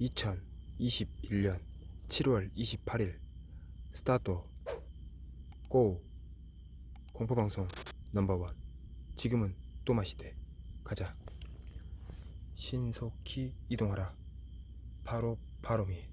2021년 7월 28일 스타트 고 공포방송 넘버원. 지금은 또 마시대. 가자. 신속히 이동하라. 바로 바로미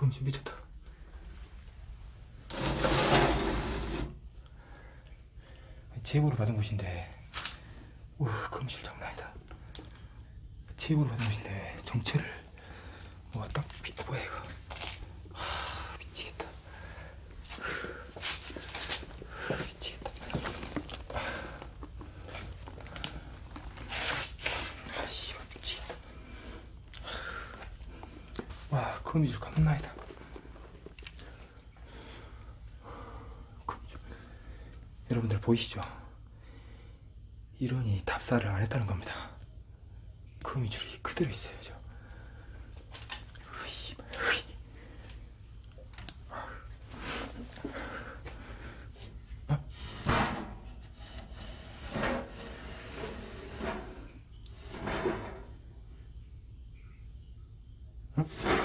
우 거미줄 미쳤다. 제보를 받은 곳인데 우 거미줄 장난 아니다. 제보를 받은 곳인데 정체를 뭐딱 뭐야 이거 하 미치겠다 미치겠다 아 씨발 미치겠다 와 거미줄 겁나이다. 여러분들 보이시죠? 이런이 답사를 안 했다는 겁니다. 거미줄이 그대로 있어요 저으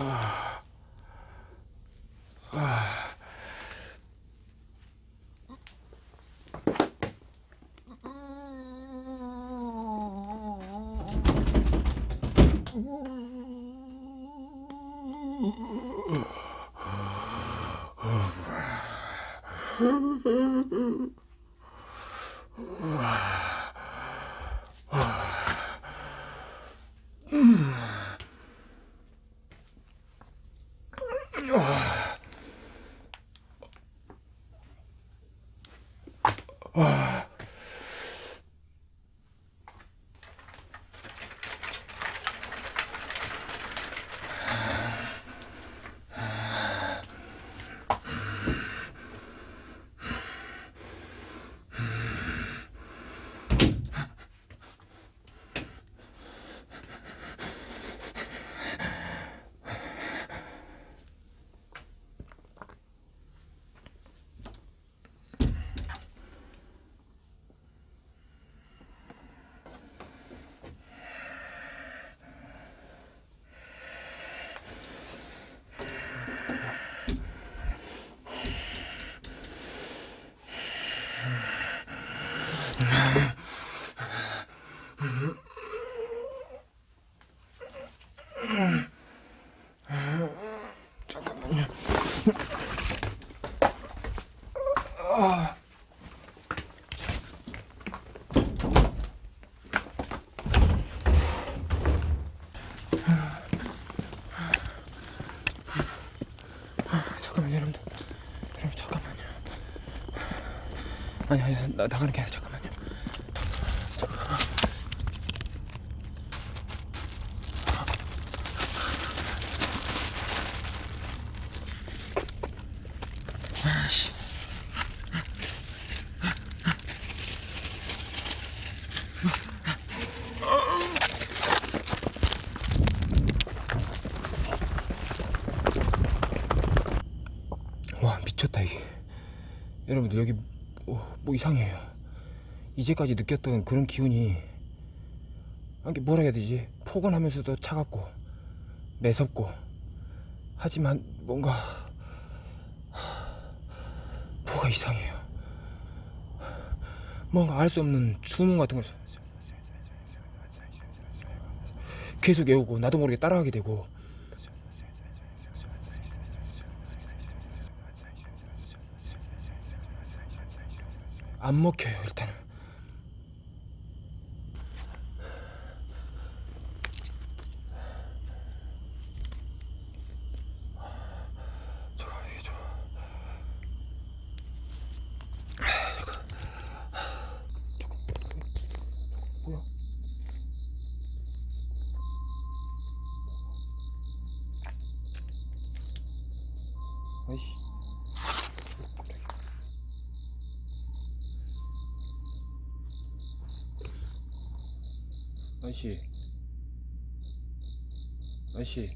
아, 아. Wow. 잠깐만요. 잠깐만요, 여러분들. 여러분, 잠깐만요. 아니, 아니, 나, 나가는 게 아니라 잠깐 미쳤다 이게. 여러분들 여기 뭐, 뭐 이상해요. 이제까지 느꼈던 그런 기운이 이게 뭐라 해야 되지? 포근하면서도 차갑고 매섭고. 하지만 뭔가 뭐가 이상해요. 뭔가 알 수 없는 주문 같은 걸 계속 외우고 나도 모르게 따라하게 되고 안 먹혀요 일단은 잠깐 이게 좀 잠깐 뭐야 아이씨 아저씨 아저씨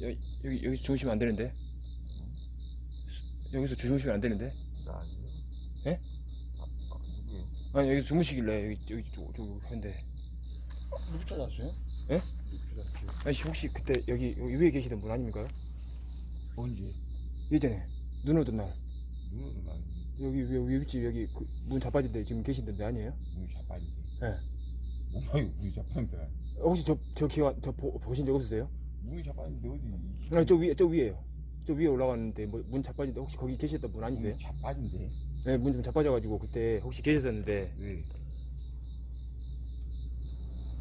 여기, 여기 여기서 주무시면 안 되는데 여기서 주무시면 안 되는데 나 아니에요. 예? 아, 아, 누구예요? 아니 여기서 주무시길래 여기 여기 저, 저 한데 누구 찾았어요? 예? 누구 찾았어요? 아저씨 혹시 그때 여기, 여기 위에 계시던 분 아닙니까? 언제? 예전에 눈 오던 날 누구는 난 여기 여기 윗집 여기 그 문 자빠진 데 지금 계시던데 아니에요? 우리 자빠지게. 예. 뭐야 우리 자빠진데? 혹시 저 저 기와 저 보, 보신 적 없으세요? 우리 자빠진데 어디? 아니 저 위에 저 위에요. 저 위에 올라갔는데 뭐 문 자빠진데 혹시 거기 계셨던 분 아니세요? 우리 자빠진데? 네, 문 좀 자빠져가지고 그때 혹시 계셨었는데 왜?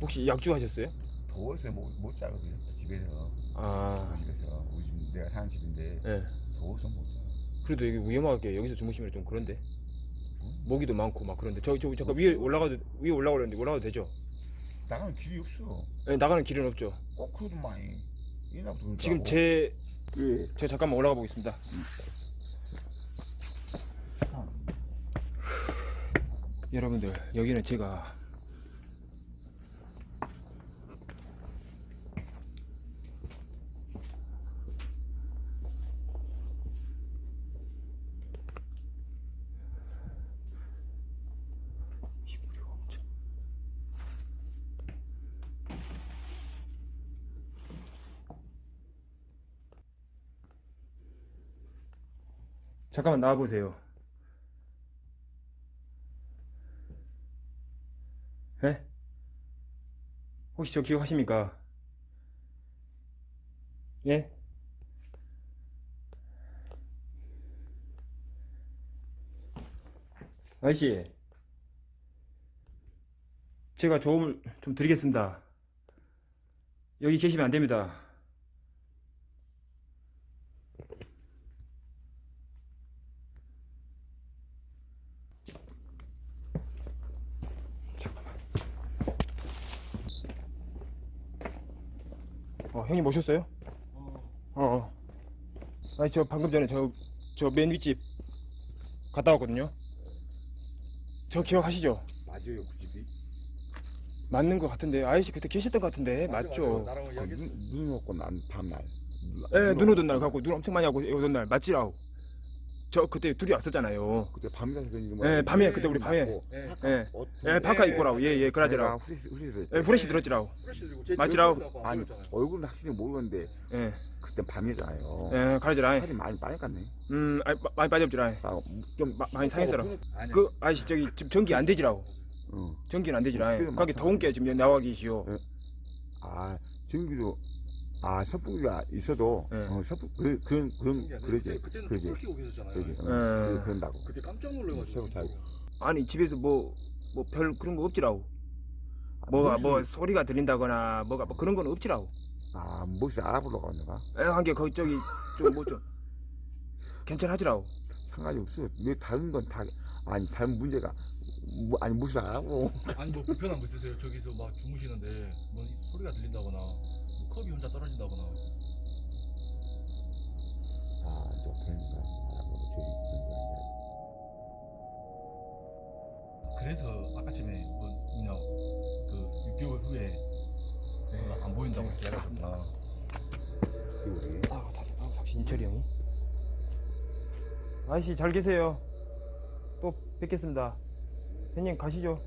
혹시 약주 하셨어요? 더워서 못 못 자거든 집에서. 아, 집에서 우리 집 내가 사는 집인데 예. 더워서 못 자. 그래도 여기 위험하게 여기서 주무시면 좀 그런데 응? 모기도 많고 막 그런데 저 저 잠깐 위에 올라가도 위에 올라가려는데 올라가도 되죠? 나가는 길이 없어. 네, 나가는 길은 없죠. 꼭 그래도 많이. 지금 제 예. 제가 잠깐만 올라가 보겠습니다. 여러분들 여기는 제가 엄청 잠깐만 나와 보세요. 예? 혹시 저 기억하십니까? 예? 아저씨, 제가 도움을 좀 드리겠습니다. 여기 계시면 안 됩니다. 어, 형님 오셨어요? 어. 어. 아니 저 방금 전에 저 저 맨 윗집 갔다 왔거든요. 저 기억하시죠? 맞아요 그 집이 맞는 것 같은데 아저씨 그때 계셨던 것 같은데 맞죠? 나랑 그 이야기했어. 눈, 눈 오고 난 다음날 예, 눈 오던 날 갖고 눈 엄청 많이 하고 오던 날 맞지라고. 저 그때 둘이 왔었잖아요. 그때 밤이라서 그런지 뭐 예, 밤에 그때 우리 밤에 예. 예, 옷 예, 파카 입고라고 예, 예, 그러더라고. 후레쉬 후레쉬 예, 후레쉬 들었지라고. 프레시 들고 제 맞지라고. 아니. 얼굴은 확실히 모르는데 예, 그때 밤이잖아요 예, 그러더라. 살이 많이 많이 깠네 음, 아니, 마- 많이 빠졌지라. 아, 좀 마- 많이 상했어라. 아니야. 그 아저씨 저기 지금 전기 안 되지라고. 어. 전기는 안 되지라. 많잖아. 더운 게 지금 나와 계시오. 아 전기도 아 선풍기가 있어도 예. 어, 선풍 그, 그런 그런 그러지 그때, 그때는 그러지 불 켜고 계셨잖아요. 그러지 어, 예. 그- 그런다고 그때 깜짝 놀래가지고. 진짜로. 아니 집에서 뭐 뭐 별 그런 거 없지라고. 뭐가 뭐 소리가 들린다거나 뭐가 뭐 그런 건 없지라고. 아 무엇을 알아보려고 하는가 한게 거기 저기 좀뭐 좀 괜찮하지라고. 상관이 없어 왜 다른 건 다 아니 다른 문제가 뭐, 아니 무슨 알아보 아니 뭐 불편한 거 있으세요? 저기서 막 주무시는데 뭐 소리가 들린다거나 뭐 컵이 혼자 떨어진다거나. 아저 그런 거 알아보고 저기 그래서 아까쯤에 뭐 뭐냐 그 6개월 후에 그거 안 보인다고 거야 그래 아, 다리, 아, 당신 인철이 형이. 아저씨 잘 계세요. 또 뵙겠습니다. 형님 가시죠.